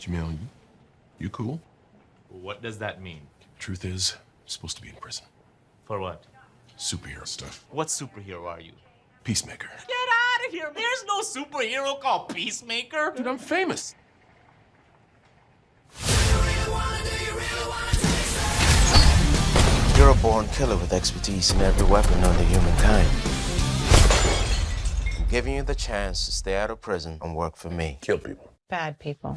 Jamil, you, you cool? What does that mean? Truth is, I'm supposed to be in prison. For what? Superhero stuff. What superhero are you? Peacemaker. Get out of here! There's no superhero called Peacemaker! Dude, I'm famous. You're a born killer with expertise in every weapon known to humankind. I'm giving you the chance to stay out of prison and work for me. Kill people. Bad people.